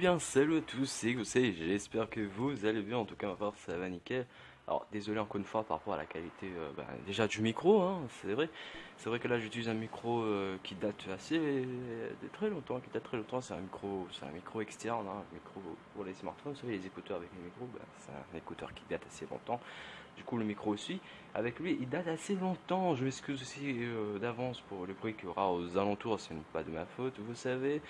bien, salut à tous, c'est Gosset, j'espère que vous allez bien, en tout cas ma part ça va nickel. Alors désolé encore une fois par rapport à la qualité euh, bah, déjà du micro, hein, c'est vrai. C'est vrai que là j'utilise un micro euh, qui date assez de très longtemps, qui date très longtemps, c'est un micro, c'est un micro externe, hein, un micro pour les smartphones, vous savez les écouteurs avec les micros, bah, c'est un écouteur qui date assez longtemps. Du coup le micro aussi, avec lui il date assez longtemps, je m'excuse aussi euh, d'avance pour le bruit qu'il y aura aux alentours, ce n'est pas de ma faute, vous savez.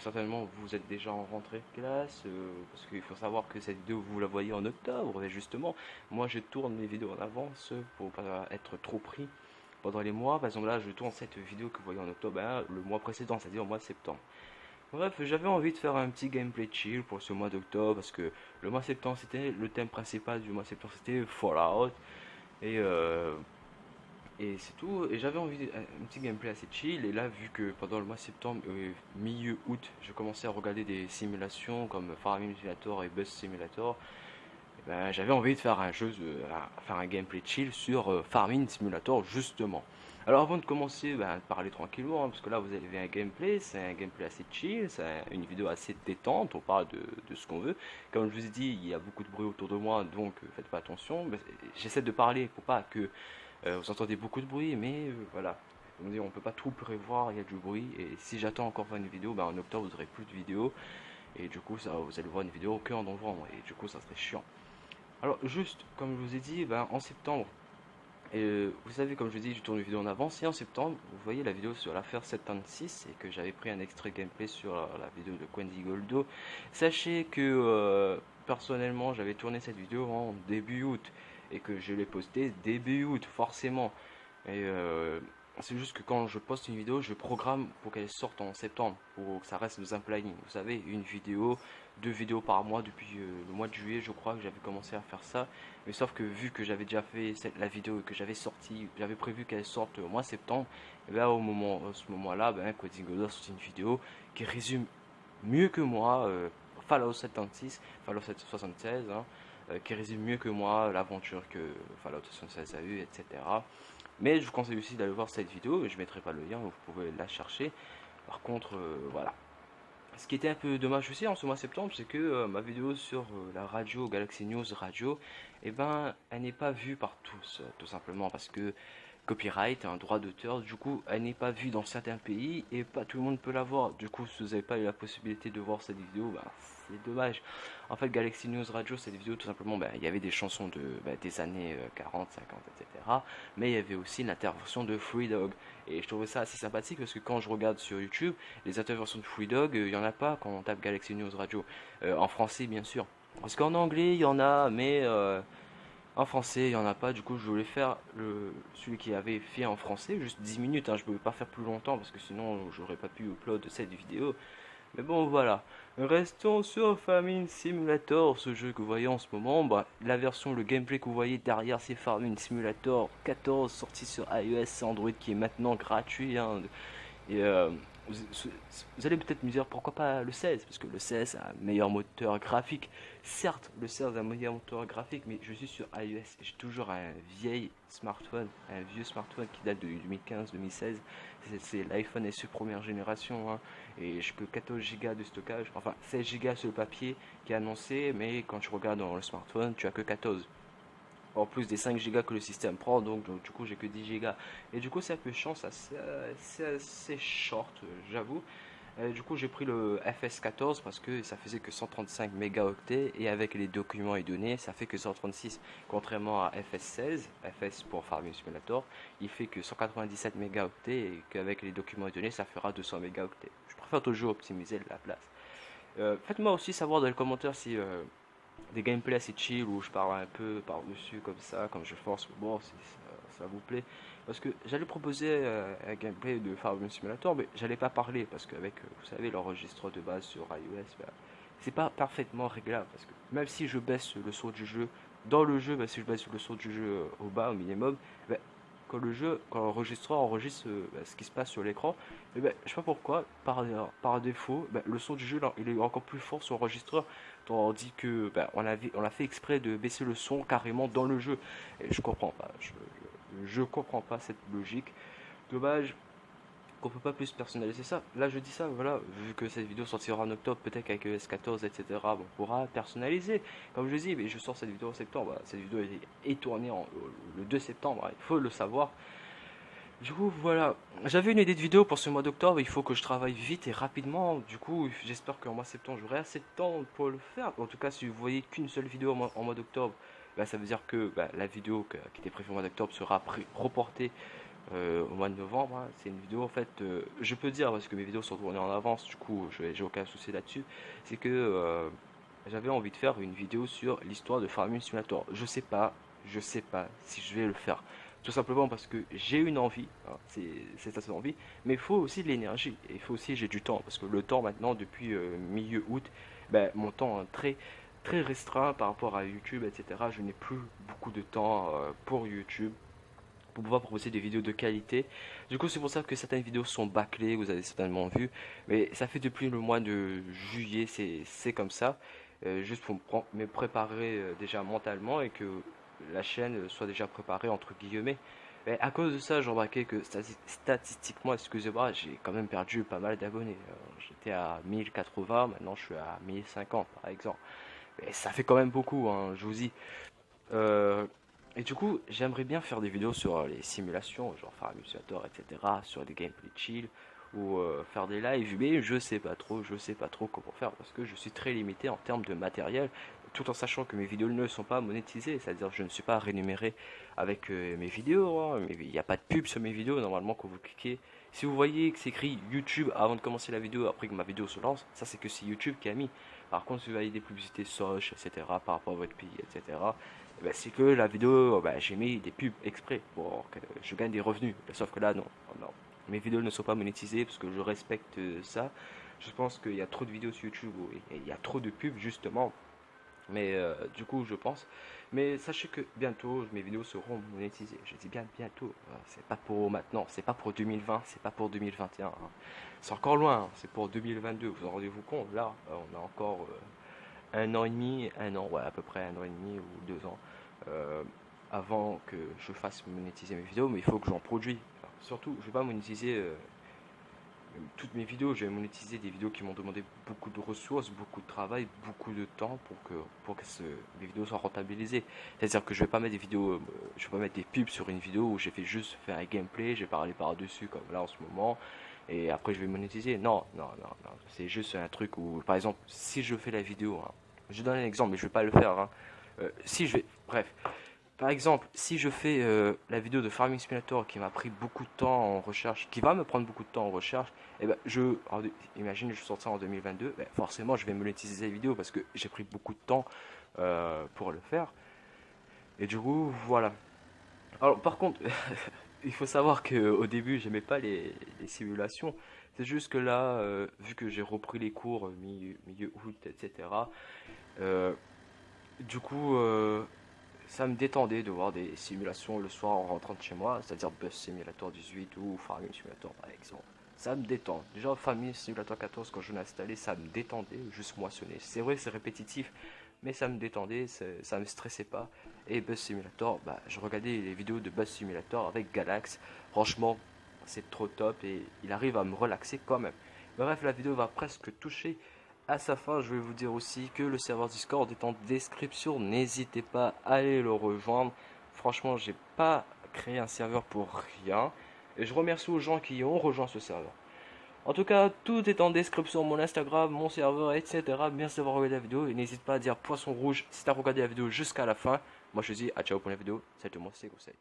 certainement vous êtes déjà en rentrée de classe, parce qu'il faut savoir que cette vidéo vous la voyez en octobre, et justement moi, je tourne mes vidéos en avance pour pas être trop pris pendant les mois. Par exemple, là, je tourne cette vidéo que vous voyez en octobre, hein, le mois précédent, c'est-à-dire au mois de septembre. Bref, j'avais envie de faire un petit gameplay chill pour ce mois d'octobre parce que le mois septembre, c'était le thème principal du mois septembre, c'était Fallout. Et, euh, et c'est tout. Et j'avais envie d'un petit gameplay assez chill. Et là, vu que pendant le mois septembre, euh, milieu août, je commençais à regarder des simulations comme Farming Simulator et Bus Simulator. Ben, j'avais envie de faire un jeu, faire un gameplay chill sur euh, Farming Simulator justement. Alors avant de commencer, ben, parler tranquillement, hein, parce que là vous avez un gameplay, c'est un gameplay assez chill, c'est une vidéo assez détente, on parle de, ce qu'on veut. Comme je vous ai dit, il y a beaucoup de bruit autour de moi, donc euh, faites pas attention. J'essaie de parler pour pas que euh, vous entendez beaucoup de bruit, mais voilà. On ne peut pas tout prévoir, il y a du bruit, et si j'attends encore une vidéo, ben, en octobre vous aurez plus de vidéos, et du coup ça, vous allez voir une vidéo que en novembre, et du coup ça serait chiant. Alors juste, comme je vous ai dit, ben, en septembre, et euh, vous savez, comme je vous dit, je tourne une vidéo en avance. Et en septembre, vous voyez la vidéo sur l'affaire 76 et que j'avais pris un extrait gameplay sur la, vidéo de Quendy Goldo. Sachez que euh, personnellement, j'avais tourné cette vidéo en début août et que je l'ai posté début août, forcément. Et euh, c'est juste que quand je poste une vidéo, je programme pour qu'elle sorte en septembre, pour que ça reste dans un planning. Vous savez, une vidéo, deux vidéos par mois depuis euh, le mois de juillet, je crois que j'avais commencé à faire ça. Mais sauf que vu que j'avais déjà fait la vidéo que j'avais sorti, j'avais prévu qu'elle sorte au mois de septembre, et bien au moment, à ce moment-là, ben, Coding a sorti une vidéo qui résume mieux que moi euh, Fallout 76, Fallout 76, hein, euh, qui résume mieux que moi l'aventure que Fallout 76 a eu, etc. Mais je vous conseille aussi d'aller voir cette vidéo, je ne mettrai pas le lien, vous pouvez la chercher. Par contre, euh, voilà. Ce qui était un peu dommage aussi en ce mois de septembre, c'est que euh, ma vidéo sur euh, la radio Galaxy News Radio, eh ben, elle n'est pas vue par tous, tout simplement parce que copyright, un droit d'auteur, du coup, elle n'est pas vue dans certains pays et pas tout le monde peut la voir. Du coup, si vous n'avez pas eu la possibilité de voir cette vidéo, bah, c'est dommage. En fait, Galaxy News Radio, cette vidéo, tout simplement, bah, il y avait des chansons de, bah, des années 40, 50, etc. Mais il y avait aussi l'intervention de Free Dog. Et je trouvais ça assez sympathique parce que quand je regarde sur YouTube, les interventions de Free Dog, euh, il n'y en a pas quand on tape Galaxy News Radio. Euh, en français, bien sûr. Parce qu'en anglais, il y en a, mais... Euh, en français, il n'y en a pas, du coup je voulais faire le, celui qui avait fait en français, juste 10 minutes, hein. je ne pouvais pas faire plus longtemps parce que sinon j'aurais pas pu upload cette vidéo. Mais bon voilà, restons sur Farming Simulator, ce jeu que vous voyez en ce moment, bah, la version, le gameplay que vous voyez derrière c'est Farming Simulator 14 sorti sur iOS Android qui est maintenant gratuit. Hein. euh, vous, allez peut-être me dire pourquoi pas le 16 Parce que le 16 a un meilleur moteur graphique. Certes, le 16 a un meilleur moteur graphique, mais je suis sur iOS. J'ai toujours un vieil smartphone, un vieux smartphone qui date de 2015-2016. C'est l'iPhone SE première génération. Hein. et je que 14 Go de stockage. Enfin, 16 Go sur le papier qui est annoncé, mais quand tu regardes dans le smartphone, tu as que 14 en plus des 5 Go que le système prend, donc, du coup j'ai que 10 Go. Et du coup c'est un peu chiant, c'est assez, short, j'avoue. Du coup j'ai pris le FS14 parce que ça faisait que 135 mégaoctets et avec les documents et données ça fait que 136 contrairement à FS16, FS pour Farming Simulator, il fait que 197 mégaoctets et qu'avec les documents et données ça fera 200 mégaoctets. Je préfère toujours optimiser la place. Euh, faites-moi aussi savoir dans les commentaires si euh, des gameplays assez chill où je parle un peu par-dessus comme ça, comme je force, bon, si ça, vous plaît. Parce que j'allais proposer euh, un gameplay de Farming Simulator, mais j'allais pas parler parce qu'avec, euh, vous savez, l'enregistreur de base sur iOS, ben, c'est pas parfaitement réglable. Parce que même si je baisse le son du jeu, dans le jeu, ben, si je baisse le son du jeu au bas, au minimum, ben, quand le jeu, quand l'enregistreur enregistre ce qui se passe sur l'écran, je ben, je sais pas pourquoi, par, par défaut, le son du jeu il est encore plus fort sur l'enregistreur dit que ben, on, avait, on a fait exprès de baisser le son carrément dans le jeu. Et je comprends pas. Je, je, comprends pas cette logique. Dommage. Qu'on peut pas plus personnaliser ça. Là, je dis ça, voilà, vu que cette vidéo sortira en octobre, peut-être qu'avec S14, etc., on pourra personnaliser. Comme je dis, mais je sors cette vidéo en septembre. Cette vidéo est tournée le 2 septembre, il faut le savoir. Du coup, voilà. J'avais une idée de vidéo pour ce mois d'octobre. Il faut que je travaille vite et rapidement. Du coup, j'espère qu'en mois de septembre, j'aurai assez de temps pour le faire. En tout cas, si vous voyez qu'une seule vidéo en mois, d'octobre, bah, ça veut dire que bah, la vidéo qui était prévue au mois d'octobre sera reportée euh, au mois de novembre. Hein. C'est une vidéo, en fait, euh, je peux dire, parce que mes vidéos sont tournées en avance, du coup, j'ai aucun souci là-dessus. C'est que euh, j'avais envie de faire une vidéo sur l'histoire de Farming Simulator. Je sais pas, je sais pas si je vais le faire. Tout simplement parce que j'ai une envie, hein, c'est cette envie, mais il faut aussi de l'énergie, il faut aussi j'ai du temps, parce que le temps maintenant, depuis milieu août, ben, mon temps est très, très restreint par rapport à YouTube, etc. Je n'ai plus beaucoup de temps pour YouTube, pouvoir proposer des vidéos de qualité. Du coup, c'est pour ça que certaines vidéos sont bâclées, vous avez certainement vu. Mais ça fait depuis le mois de juillet, c'est comme ça. Euh, juste pour me préparer euh, déjà mentalement et que la chaîne soit déjà préparée entre guillemets. Mais à cause de ça, j'ai remarqué que statistiquement, excusez-moi, j'ai quand même perdu pas mal d'abonnés. Euh, j'étais à 1080, maintenant je suis à 1050 par exemple. Mais ça fait quand même beaucoup, hein, je vous dis. Et du coup, j'aimerais bien faire des vidéos sur euh, les simulations, genre Farming Simulator, etc., sur des gameplay chill, ou euh, faire des lives, mais je sais pas trop, je sais pas trop comment faire, parce que je suis très limité en termes de matériel, tout en sachant que mes vidéos ne sont pas monétisées, c'est-à-dire je ne suis pas rémunéré avec euh, mes vidéos, hein, il n'y a pas de pub sur mes vidéos, normalement quand vous cliquez, si vous voyez que c'est écrit YouTube avant de commencer la vidéo, après que ma vidéo se lance, ça c'est que c'est YouTube qui a mis. Par contre, si vous voyez des publicités Soch, etc., par rapport à votre pays, etc., eh ben, c'est que la vidéo, ben, j'ai mis des pubs exprès pour que je gagne des revenus. Sauf que là, non. Mes vidéos ne sont pas monétisées parce que je respecte ça. Je pense qu'il y a trop de vidéos sur YouTube où il y a trop de pubs, justement. Mais euh, du coup, je pense. Mais sachez que bientôt, mes vidéos seront monétisées. Je dis bien bientôt. C'est pas pour maintenant, c'est pas pour 2020, c'est pas pour 2021. Hein. C'est encore loin, hein. c'est pour 2022. Vous en rendez-vous compte Là, euh, on a encore euh, un an et demi, un an, ouais, à peu près un an et demi ou deux ans avant que je fasse monétiser mes vidéos. Mais il faut que j'en produis. surtout, je vais pas monétiser toutes mes vidéos, je vais monétiser des vidéos qui m'ont demandé beaucoup de ressources, beaucoup de travail, beaucoup de temps pour que, pour que mes vidéos soient rentabilisées. C'est-à-dire que je vais pas mettre des vidéos, euh, je vais pas mettre des pubs sur une vidéo où j'ai fait juste faire un gameplay, j'ai parlé par-dessus comme là en ce moment, et après je vais monétiser. Non, non, non. C'est juste un truc où, par exemple, si je fais la vidéo, hein, je donne un exemple, mais je vais pas le faire. Hein. Euh, si je vais, bref, par exemple, si je fais euh, la vidéo de Farming Simulator qui m'a pris beaucoup de temps en recherche, qui va me prendre beaucoup de temps en recherche, et eh ben je, imagine je sors ça en 2022, ben forcément je vais monétiser la vidéo parce que j'ai pris beaucoup de temps euh, pour le faire. Et du coup, voilà. Alors par contre, il faut savoir qu'au début j'aimais pas les, simulations. C'est juste que là, euh, vu que j'ai repris les cours milieu, milieu août, etc. du coup ça me détendait de voir des simulations le soir en rentrant de chez moi, c'est-à-dire Bus Simulator 18 ou Farming Simulator par exemple. Ça me détend. Déjà Farming Simulator 14 quand je l'ai installé, ça me détendait, juste moissonner. C'est vrai c'est répétitif, mais ça me détendait, ça me stressait pas. Et Bus Simulator, bah, je regardais les vidéos de Bus Simulator avec Galax. Franchement, c'est trop top et il arrive à me relaxer quand même. Bref, la vidéo va presque toucher à sa fin, je vais vous dire aussi que le serveur Discord est en description. N'hésitez pas à aller le rejoindre. Franchement, j'ai pas créé un serveur pour rien. Et je remercie aux gens qui ont rejoint ce serveur. En tout cas, tout est en description, mon Instagram, mon serveur, etc. Merci d'avoir regardé la vidéo. Et n'hésite pas à dire poisson rouge si tu as regardé la vidéo jusqu'à la fin. Moi, je dis à ciao pour la vidéo. Salut tout le monde, c'est Conseil.